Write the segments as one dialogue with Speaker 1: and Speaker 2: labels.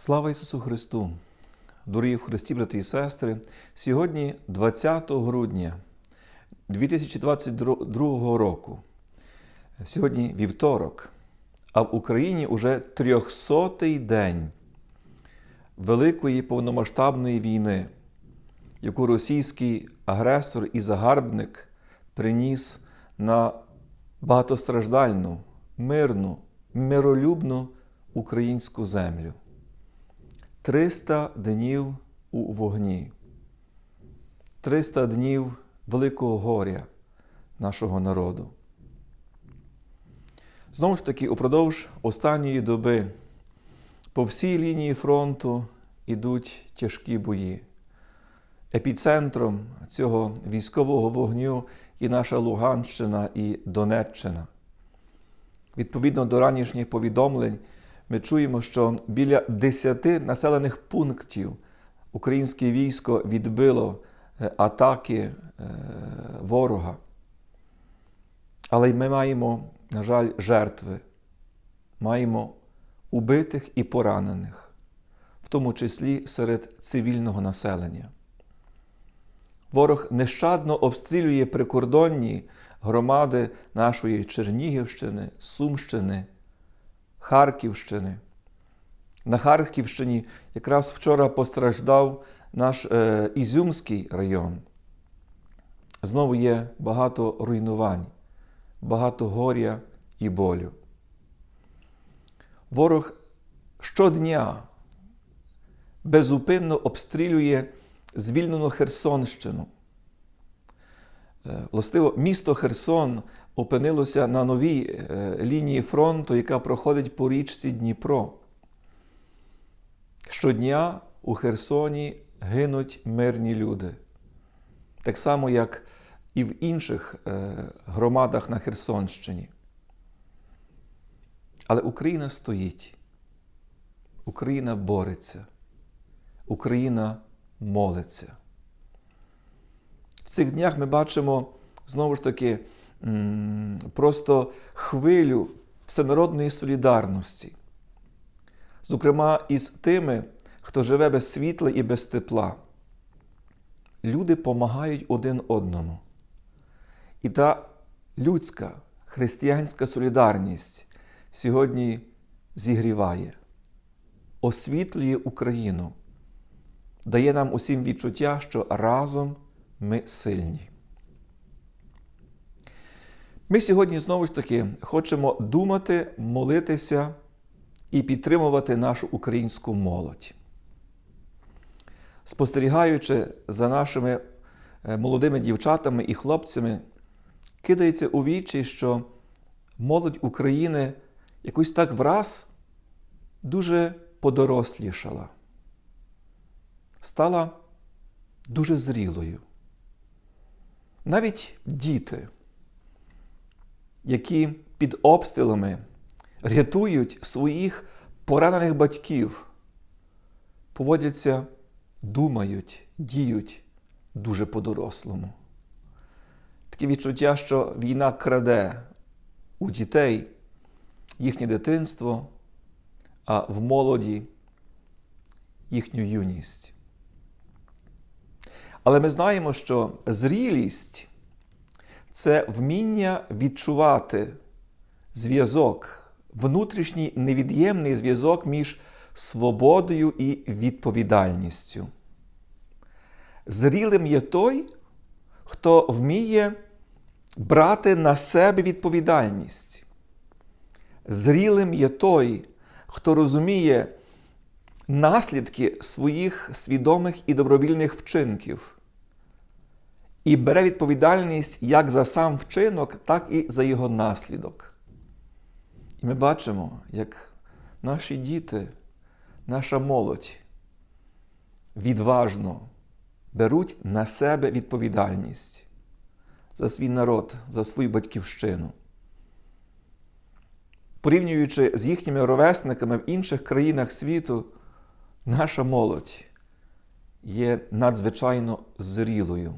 Speaker 1: Слава Ісусу Христу! Дорогі в Христі, брати і сестри! Сьогодні, 20 грудня 2022 року, сьогодні вівторок, а в Україні уже 300-й день Великої повномасштабної війни, яку російський агресор і загарбник приніс на багатостраждальну, мирну, миролюбну українську землю. 300 днів у вогні, 300 днів великого горя нашого народу. Знову ж таки, упродовж останньої доби по всій лінії фронту йдуть тяжкі бої. Епіцентром цього військового вогню є наша Луганщина і Донеччина. Відповідно до ранішніх повідомлень, ми чуємо, що біля 10 населених пунктів українське військо відбило атаки ворога. Але ми маємо, на жаль, жертви, маємо убитих і поранених, в тому числі серед цивільного населення. Ворог нещадно обстрілює прикордонні громади нашої Чернігівщини, Сумщини, Харківщини. На Харківщині якраз вчора постраждав наш е, Ізюмський район. Знову є багато руйнувань, багато горя і болю. Ворог щодня безупинно обстрілює звільнену Херсонщину. Властиво, місто Херсон опинилося на новій лінії фронту, яка проходить по річці Дніпро. Щодня у Херсоні гинуть мирні люди. Так само, як і в інших громадах на Херсонщині. Але Україна стоїть, Україна бореться, Україна молиться. В цих днях ми бачимо знову ж таки просто хвилю всенародної солідарності, зокрема, із тими, хто живе без світла і без тепла. Люди помагають один одному. І та людська християнська солідарність сьогодні зігріває, освітлює Україну, дає нам усім відчуття, що разом ми сильні. Ми сьогодні знову ж таки хочемо думати, молитися і підтримувати нашу українську молодь. Спостерігаючи за нашими молодими дівчатами і хлопцями, кидається у вічі, що молодь України якось так враз дуже подорослішала, стала дуже зрілою. Навіть діти, які під обстрілами рятують своїх поранених батьків, поводяться, думають, діють дуже по-дорослому. Таке відчуття, що війна краде у дітей їхнє дитинство, а в молоді їхню юність. Але ми знаємо, що зрілість це вміння відчувати зв'язок, внутрішній невід'ємний зв'язок між свободою і відповідальністю. Зрілим є той, хто вміє брати на себе відповідальність. Зрілим є той, хто розуміє наслідки своїх свідомих і добровільних вчинків і бере відповідальність як за сам вчинок, так і за його наслідок. І ми бачимо, як наші діти, наша молодь відважно беруть на себе відповідальність за свій народ, за свою батьківщину. Порівнюючи з їхніми ровесниками в інших країнах світу, наша молодь є надзвичайно зрілою.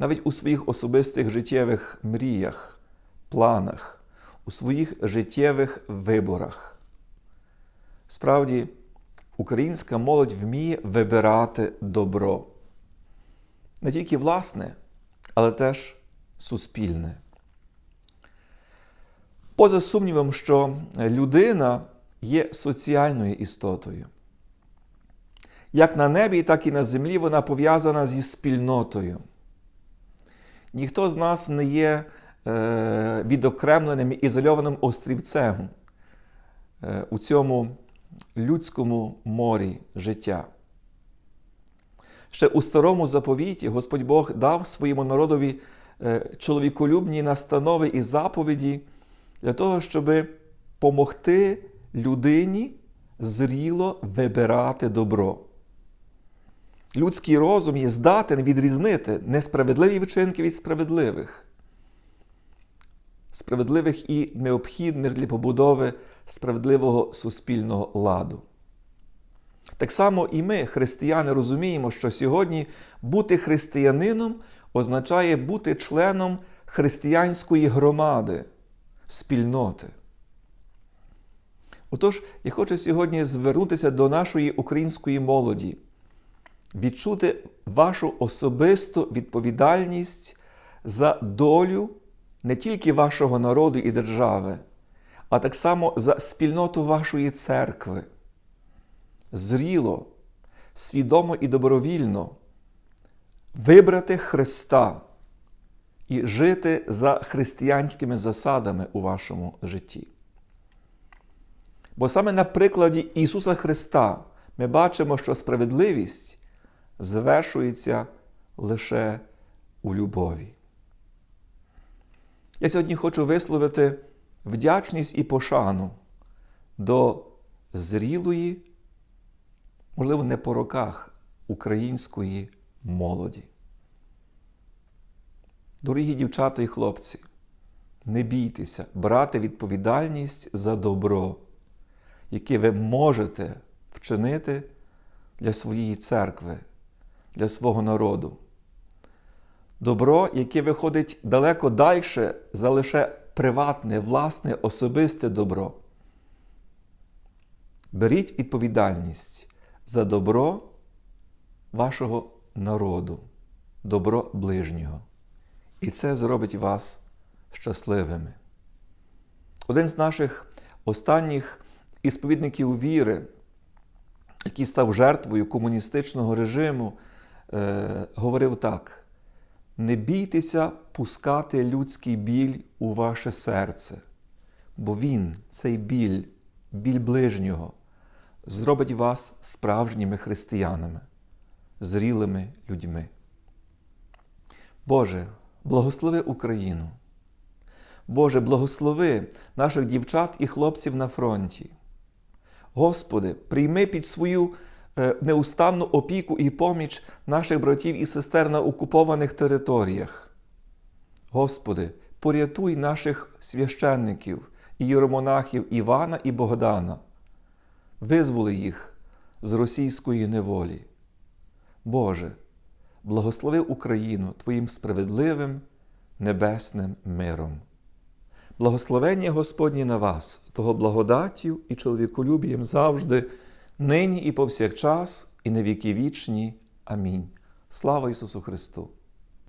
Speaker 1: Навіть у своїх особистих життєвих мріях, планах, у своїх життєвих виборах. Справді, українська молодь вміє вибирати добро. Не тільки власне, але теж суспільне. Поза сумнівом, що людина є соціальною істотою. Як на небі, так і на землі вона пов'язана зі спільнотою. Ніхто з нас не є е, відокремленим ізольованим острівцем е, у цьому людському морі життя. Ще у старому заповіті Господь Бог дав своєму народові е, чоловіколюбні настанови і заповіді для того, щоб помогти людині зріло вибирати добро. Людський розум є здатен відрізнити несправедливі вчинки від справедливих, справедливих і необхідних для побудови справедливого суспільного ладу. Так само і ми, християни, розуміємо, що сьогодні бути християнином означає бути членом християнської громади, спільноти. Отож, я хочу сьогодні звернутися до нашої української молоді, відчути вашу особисту відповідальність за долю не тільки вашого народу і держави, а так само за спільноту вашої церкви. Зріло, свідомо і добровільно вибрати Христа і жити за християнськими засадами у вашому житті. Бо саме на прикладі Ісуса Христа ми бачимо, що справедливість звершується лише у любові. Я сьогодні хочу висловити вдячність і пошану до зрілої, можливо, не по роках української молоді. Дорогі дівчата і хлопці, не бійтеся брати відповідальність за добро, яке ви можете вчинити для своєї церкви, для свого народу. Добро, яке виходить далеко далі за лише приватне, власне, особисте добро. Беріть відповідальність за добро вашого народу, добро ближнього. І це зробить вас щасливими. Один з наших останніх ісповідників віри, який став жертвою комуністичного режиму, е, говорив так: не бійтеся пускати людський біль у ваше серце, бо він, цей біль, біль ближнього, зробить вас справжніми християнами, зрілими людьми. Боже, благослови Україну. Боже, благослови наших дівчат і хлопців на фронті. Господи, прийми під свою неустанну опіку і поміч наших братів і сестер на окупованих територіях. Господи, порятуй наших священників і єромонахів Івана і Богдана, визволи їх з російської неволі. Боже, благослови Україну Твоїм справедливим небесним миром. Благословення Господнє на вас, того благодаттю і чоловіколюбієм завжди, нині і повсякчас, і на віки вічні. Амінь. Слава Ісусу Христу!